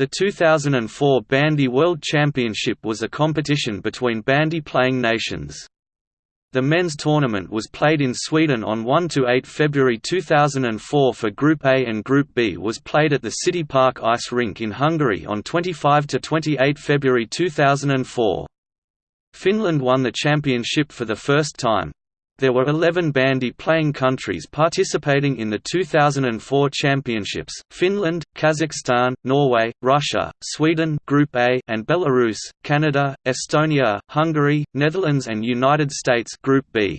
The 2004 Bandy World Championship was a competition between bandy-playing nations. The men's tournament was played in Sweden on 1–8 February 2004 for Group A and Group B was played at the City Park Ice Rink in Hungary on 25–28 February 2004. Finland won the championship for the first time. There were 11 bandy-playing countries participating in the 2004 championships, Finland, Kazakhstan, Norway, Russia, Sweden Group A and Belarus, Canada, Estonia, Hungary, Netherlands and United States Group B.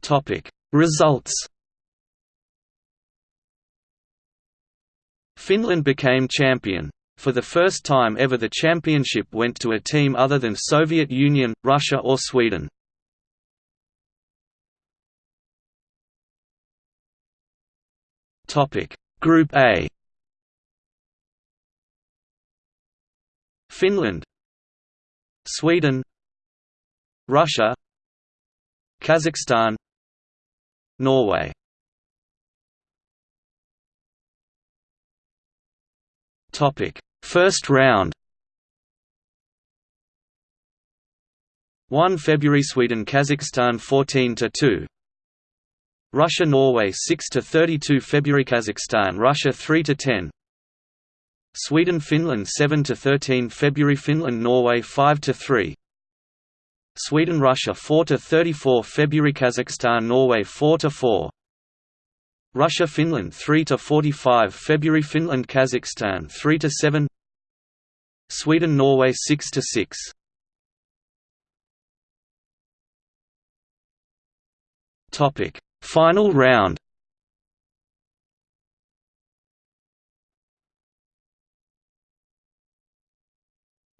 Topic: Results Finland became champion. For the first time ever the championship went to a team other than Soviet Union, Russia or Sweden. Group A. Finland. Sweden. Russia. Kazakhstan. Norway Topic. First round. 1 February Sweden Kazakhstan 14 to 2 Russia Norway 6 to 32 February Kazakhstan Russia 3 to 10 Sweden Finland 7 to 13 February Finland Norway 5 to 3 Sweden Russia 4 to 34 February Kazakhstan Norway 4 to 4 Russia Finland 3 to 45 February Finland Kazakhstan 3 to 7 Sweden Norway 6 to 6 Topic. Final round.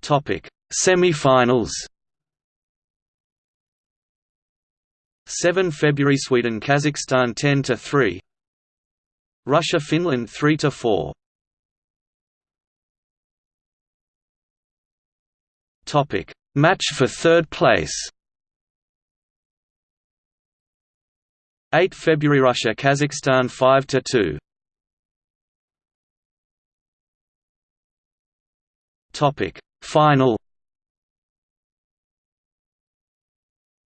Topic. Semi-finals. 7 February Sweden Kazakhstan 10 to 3 Russia Finland 3 to 4 Topic. Match for third place. 8 February Russia Kazakhstan 5 to 2 Topic. Final.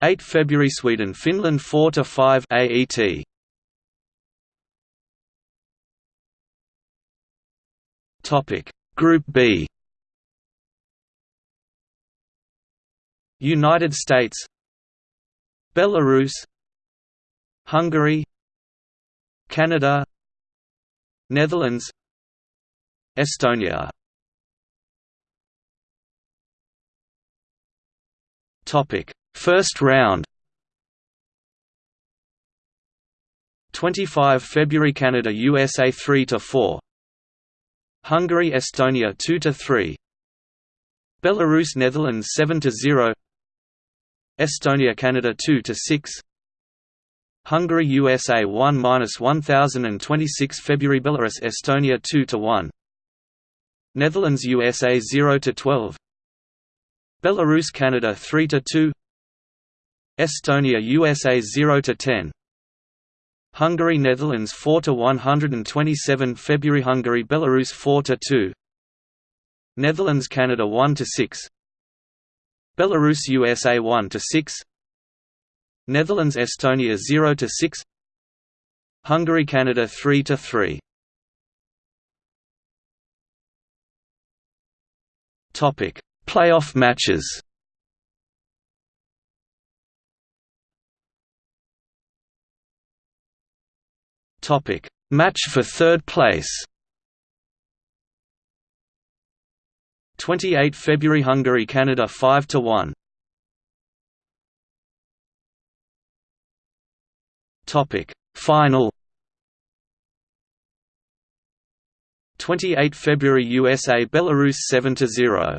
8 February Sweden Finland 4 to 5 AET Topic. Group B. United States. Belarus. Hungary. Canada. Netherlands. Estonia. Topic. First round. 25 February Canada USA 3 to 4 Hungary Estonia 2 to 3 Belarus Netherlands 7 to 0 Estonia Canada 2 to 6 Hungary USA 1-1026 February Belarus Estonia 2 to 1 Netherlands USA 0 to 12 Belarus Canada 3 to 2 Estonia USA 0 to 10 Hungary Netherlands 4 to 127 February Hungary Belarus 4 to 2 Netherlands Canada 1 to 6 Belarus USA 1 to 6 Netherlands Estonia 0 to 6 Hungary Canada 3 to 3 Topic Playoff matches Topic Match for third place. 28 February Hungary Canada 5 to 1 Topic Final. 28 February USA Belarus 7 to 0